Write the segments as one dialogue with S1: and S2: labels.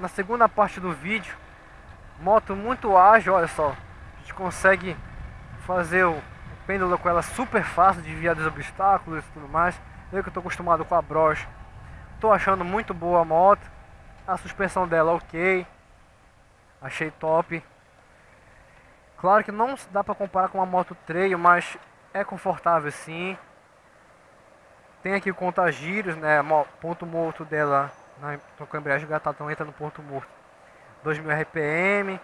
S1: Na segunda parte do vídeo, moto muito ágil, olha só. A gente consegue fazer o pêndulo com ela super fácil, desviar dos obstáculos e tudo mais. Eu que estou acostumado com a broche, estou achando muito boa a moto. A suspensão dela ok, achei top. Claro que não dá para comparar com uma moto trail, mas é confortável sim. Tem aqui o contagiros, né? Ponto morto dela na com a embreagem gatada, entra no ponto morto. 2000 RPM,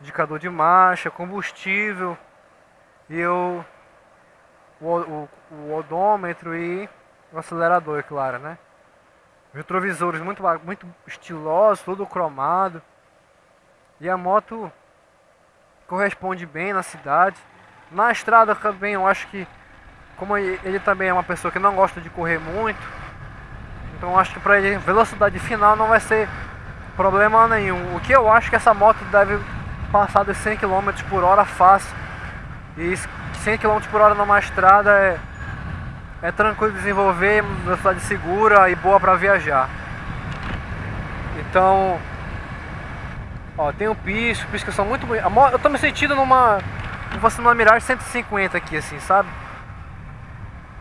S1: indicador de marcha, combustível e o, o, o, odômetro e o acelerador, é claro, né? Retrovisores muito, muito estilosos, todo cromado. E a moto corresponde bem na cidade. Na estrada também eu acho que como ele também é uma pessoa que não gosta de correr muito, então acho que para ele velocidade final não vai ser problema nenhum. O que eu acho que essa moto deve passar de 100 km por hora fácil. E 100 km por hora numa estrada é, é tranquilo desenvolver, velocidade segura e boa para viajar. Então, ó, tem o pisco, pisco são muito bonitos. Eu tô me sentindo numa, você numa Mirage 150 aqui assim, sabe?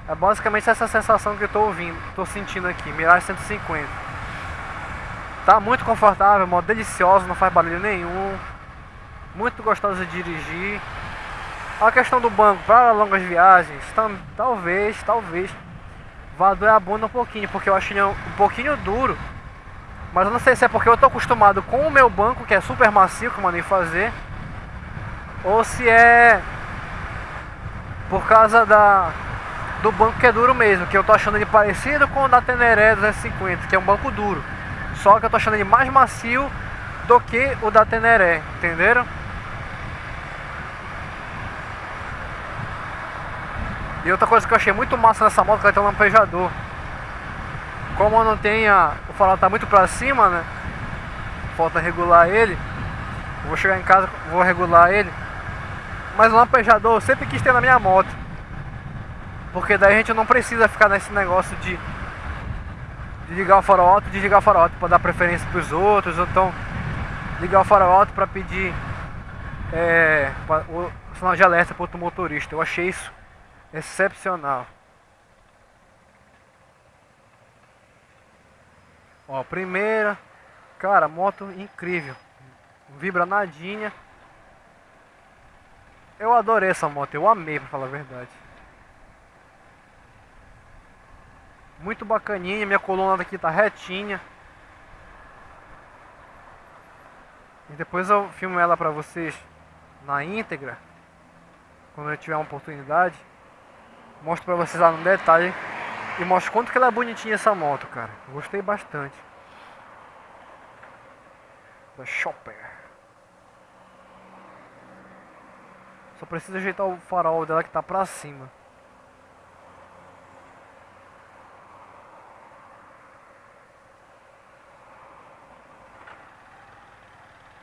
S1: É basicamente essa sensação que eu tô ouvindo, tô sentindo aqui, Mirage 150. Tá muito confortável, modo delicioso, não faz barulho nenhum. Muito gostoso de dirigir. A questão do banco para longas viagens, tam, talvez, talvez vá doer a bunda um pouquinho, porque eu acho ele um pouquinho duro. Mas eu não sei se é porque eu tô acostumado com o meu banco, que é super macio, que eu mandei fazer. Ou se é por causa da do banco que é duro mesmo, que eu tô achando ele parecido com o da Teneré 250, que é um banco duro. Só que eu tô achando ele mais macio do que o da Teneré, entenderam? E outra coisa que eu achei muito massa nessa moto, que ela tem um lampejador. Como não tem a, o farol tá muito pra cima, né? Falta regular ele. Eu vou chegar em casa, vou regular ele. Mas o lampejador eu sempre quis ter na minha moto. Porque daí a gente não precisa ficar nesse negócio de, de ligar o farol alto desligar o farol alto para dar preferência para os outros, ou então ligar o farol alto para pedir é, pra, o sinal de alerta para outro motorista. Eu achei isso excepcional. Ó, primeira, cara, moto incrível, vibra nadinha. Eu adorei essa moto, eu amei para falar a verdade. Muito bacaninha, minha coluna daqui tá retinha. E depois eu filmo ela pra vocês na íntegra. Quando eu tiver uma oportunidade. Mostro pra vocês lá no detalhe. E mostro quanto que ela é bonitinha essa moto, cara. Gostei bastante. Da Chopper. Só preciso ajeitar o farol dela que tá pra cima.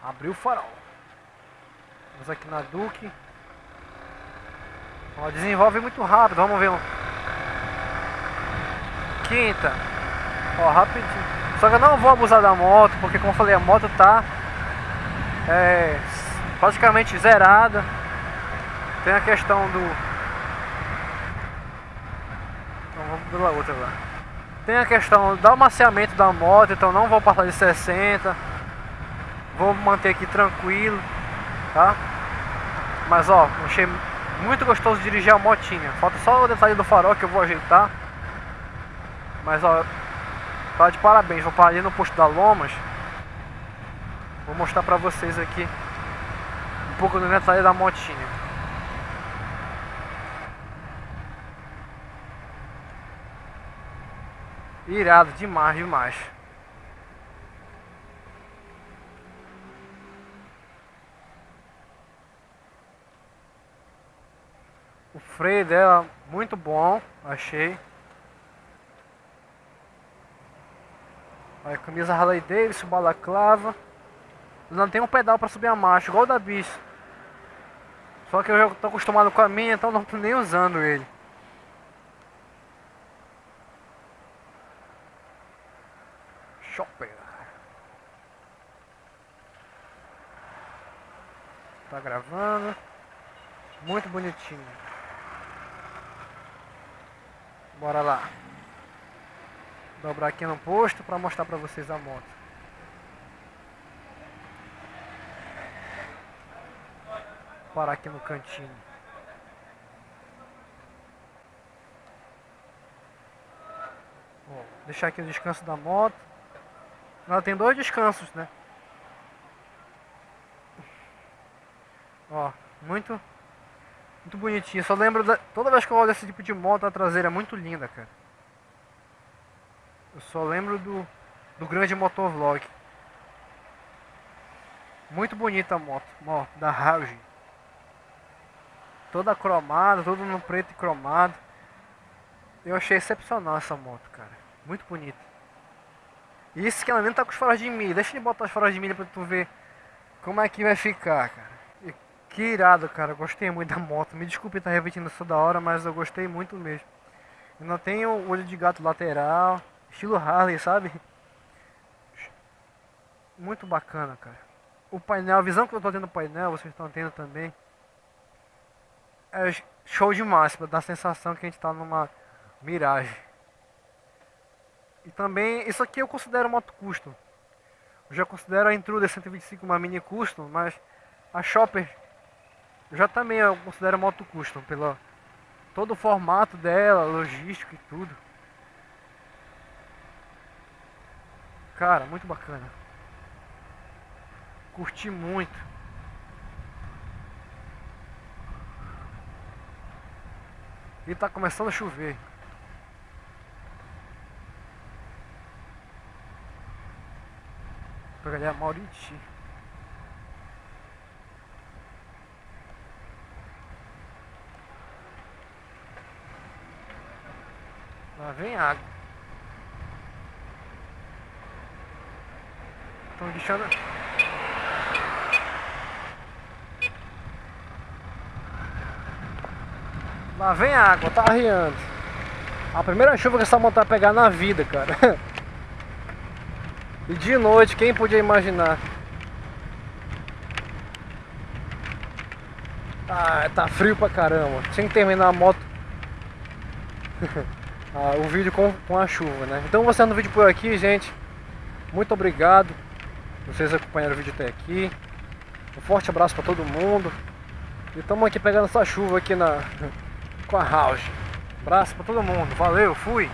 S1: Abriu o farol. Vamos aqui na Duque. Ó, desenvolve muito rápido. Vamos ver um. Quinta. Ó, rapidinho. Só que eu não vou abusar da moto, porque como eu falei, a moto tá é, praticamente zerada. Tem a questão do. Então vamos pela outra lá. Tem a questão do amaciamento da moto, então não vou passar de 60. Vou manter aqui tranquilo, tá? Mas ó, achei muito gostoso dirigir a motinha. Falta só o detalhe do farol que eu vou ajeitar. Mas ó, tá de parabéns. Vou parar ali no posto da Lomas. Vou mostrar pra vocês aqui um pouco do detalhe da motinha. Irado demais, demais. Freio dela muito bom, achei. Olha, camisa Harley Davidson, balaclava. Não tem um pedal para subir a marcha, igual o da Bis. Só que eu já tô acostumado com a minha, então não tô nem usando ele. Chopper. Tá gravando. Muito bonitinho. Bora lá. Dobrar aqui no posto para mostrar para vocês a moto. Parar aqui no cantinho. Deixar aqui o descanso da moto. Ela tem dois descansos, né? Ó, muito muito bonitinho. Só lembro da, toda vez que eu olho esse tipo de moto a traseira é muito linda, cara. Eu só lembro do do grande motovlog. Muito bonita a moto, da Rauge. Toda cromada, tudo no preto e cromado. Eu achei excepcional essa moto, cara. Muito bonita. E isso que ela nem tá com os faróis de milha. Deixa eu botar os faróis de milha pra tu ver como é que vai ficar, cara. Que irado, cara. Gostei muito da moto. Me desculpe estar repetindo isso da hora, mas eu gostei muito mesmo. Ainda tem o olho de gato lateral. Estilo Harley, sabe? Muito bacana, cara. O painel, a visão que eu tô tendo no painel, vocês estão tendo também. É show pra dar a sensação que a gente tá numa miragem. E também, isso aqui eu considero moto custom. Eu já considero a Intruder 125 uma mini custom, mas a Chopper eu já também eu considero moto custom pelo todo o formato dela, logístico e tudo. Cara, muito bacana. Curti muito. E tá começando a chover. Vou a Mauriti. Lá vem água. Estão deixando... Lá vem água, tá arriando. A primeira chuva que essa moto vai pegar na vida, cara. E de noite, quem podia imaginar? Ah, tá frio pra caramba. Sem terminar a moto. ah, o vídeo com, com a chuva, né? Então, você no vídeo por aqui, gente. Muito obrigado. Vocês acompanharam o vídeo até aqui. Um forte abraço pra todo mundo. E estamos aqui pegando essa chuva aqui na com a house. Abraço pra todo mundo. Valeu, fui.